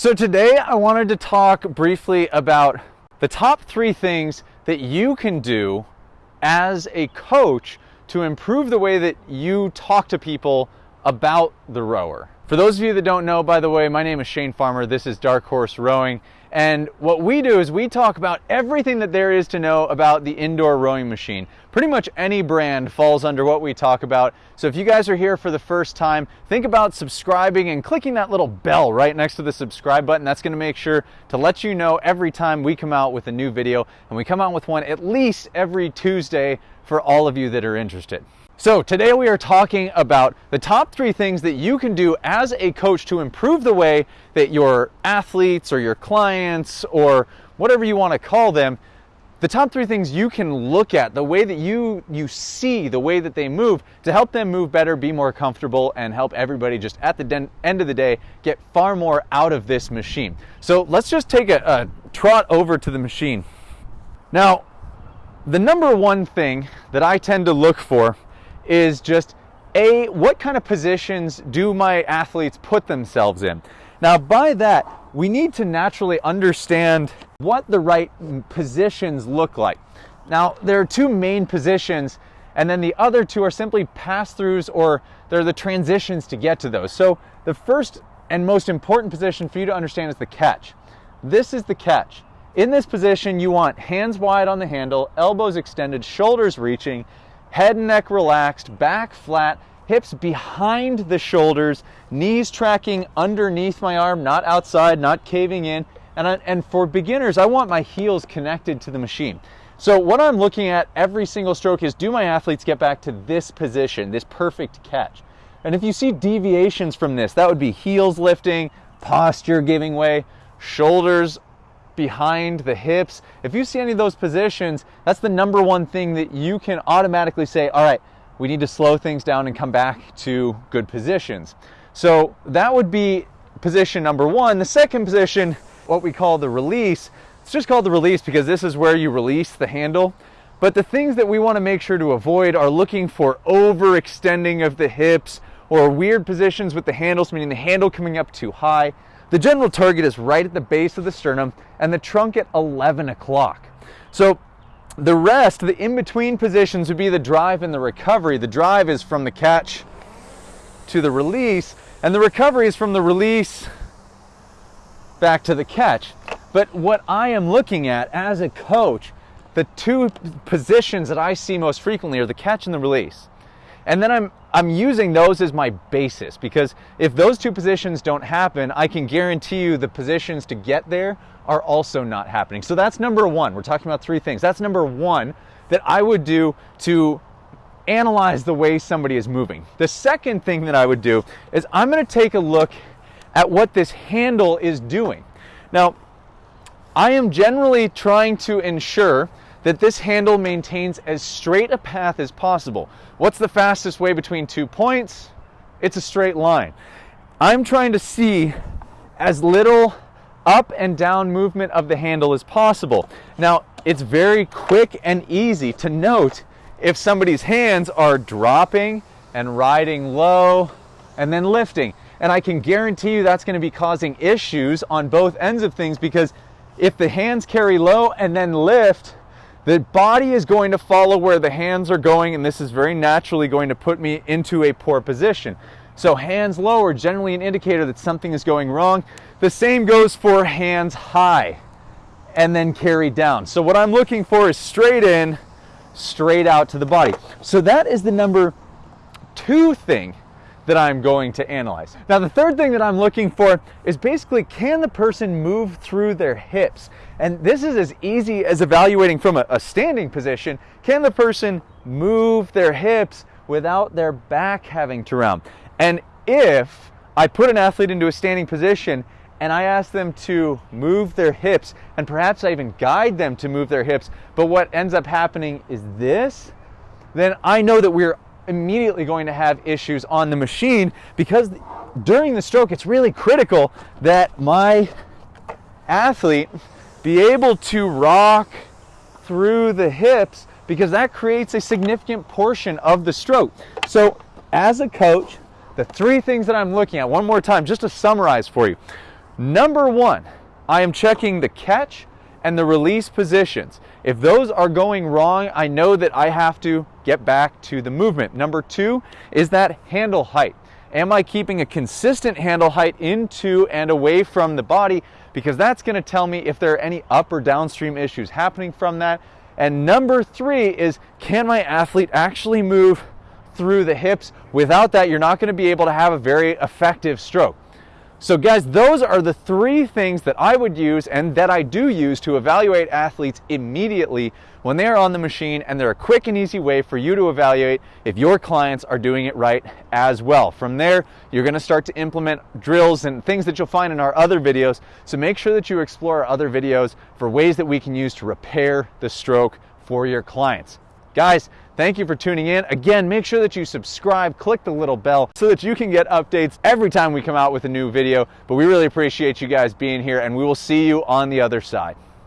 So today I wanted to talk briefly about the top three things that you can do as a coach to improve the way that you talk to people about the rower. For those of you that don't know, by the way, my name is Shane Farmer. This is Dark Horse Rowing. And what we do is we talk about everything that there is to know about the indoor rowing machine. Pretty much any brand falls under what we talk about. So if you guys are here for the first time, think about subscribing and clicking that little bell right next to the subscribe button. That's going to make sure to let you know every time we come out with a new video. And we come out with one at least every Tuesday for all of you that are interested. So today we are talking about the top three things that you can do as a coach to improve the way that your athletes or your clients or whatever you want to call them, the top three things you can look at, the way that you you see the way that they move to help them move better, be more comfortable, and help everybody just at the end of the day get far more out of this machine. So let's just take a, a trot over to the machine. Now, the number one thing that I tend to look for is just a what kind of positions do my athletes put themselves in? Now by that we need to naturally understand what the right positions look like. Now there are two main positions and then the other two are simply pass-throughs or they're the transitions to get to those. So the first and most important position for you to understand is the catch. This is the catch. In this position you want hands wide on the handle elbows extended shoulders reaching head and neck relaxed, back flat, hips behind the shoulders, knees tracking underneath my arm, not outside, not caving in. And, I, and for beginners, I want my heels connected to the machine. So what I'm looking at every single stroke is do my athletes get back to this position, this perfect catch? And if you see deviations from this, that would be heels lifting, posture giving way, shoulders behind the hips. If you see any of those positions, that's the number one thing that you can automatically say, all right, we need to slow things down and come back to good positions. So that would be position number one. The second position, what we call the release, it's just called the release because this is where you release the handle. But the things that we want to make sure to avoid are looking for overextending of the hips or weird positions with the handles, meaning the handle coming up too high. The general target is right at the base of the sternum and the trunk at 11 o'clock. So the rest, the in-between positions would be the drive and the recovery. The drive is from the catch to the release and the recovery is from the release back to the catch. But what I am looking at as a coach, the two positions that I see most frequently are the catch and the release. And then I'm, I'm using those as my basis because if those two positions don't happen, I can guarantee you the positions to get there are also not happening. So that's number one. We're talking about three things. That's number one that I would do to analyze the way somebody is moving. The second thing that I would do is I'm going to take a look at what this handle is doing. Now, I am generally trying to ensure that this handle maintains as straight a path as possible. What's the fastest way between two points? It's a straight line. I'm trying to see as little up and down movement of the handle as possible. Now, it's very quick and easy to note if somebody's hands are dropping and riding low and then lifting. And I can guarantee you that's going to be causing issues on both ends of things because if the hands carry low and then lift, the body is going to follow where the hands are going, and this is very naturally going to put me into a poor position. So hands low are generally an indicator that something is going wrong. The same goes for hands high and then carry down. So what I'm looking for is straight in, straight out to the body. So that is the number two thing that I'm going to analyze. Now, the third thing that I'm looking for is basically can the person move through their hips? And this is as easy as evaluating from a, a standing position. Can the person move their hips without their back having to round? And if I put an athlete into a standing position and I ask them to move their hips, and perhaps I even guide them to move their hips, but what ends up happening is this, then I know that we're immediately going to have issues on the machine because during the stroke, it's really critical that my athlete be able to rock through the hips because that creates a significant portion of the stroke. So as a coach, the three things that I'm looking at, one more time, just to summarize for you. Number one, I am checking the catch and the release positions. If those are going wrong, I know that I have to get back to the movement. Number two is that handle height. Am I keeping a consistent handle height into and away from the body? Because that's gonna tell me if there are any up or downstream issues happening from that. And number three is, can my athlete actually move through the hips? Without that, you're not gonna be able to have a very effective stroke. So guys, those are the three things that I would use and that I do use to evaluate athletes immediately when they are on the machine and they're a quick and easy way for you to evaluate if your clients are doing it right as well. From there, you're gonna start to implement drills and things that you'll find in our other videos. So make sure that you explore our other videos for ways that we can use to repair the stroke for your clients. Guys, thank you for tuning in. Again, make sure that you subscribe, click the little bell so that you can get updates every time we come out with a new video. But we really appreciate you guys being here and we will see you on the other side.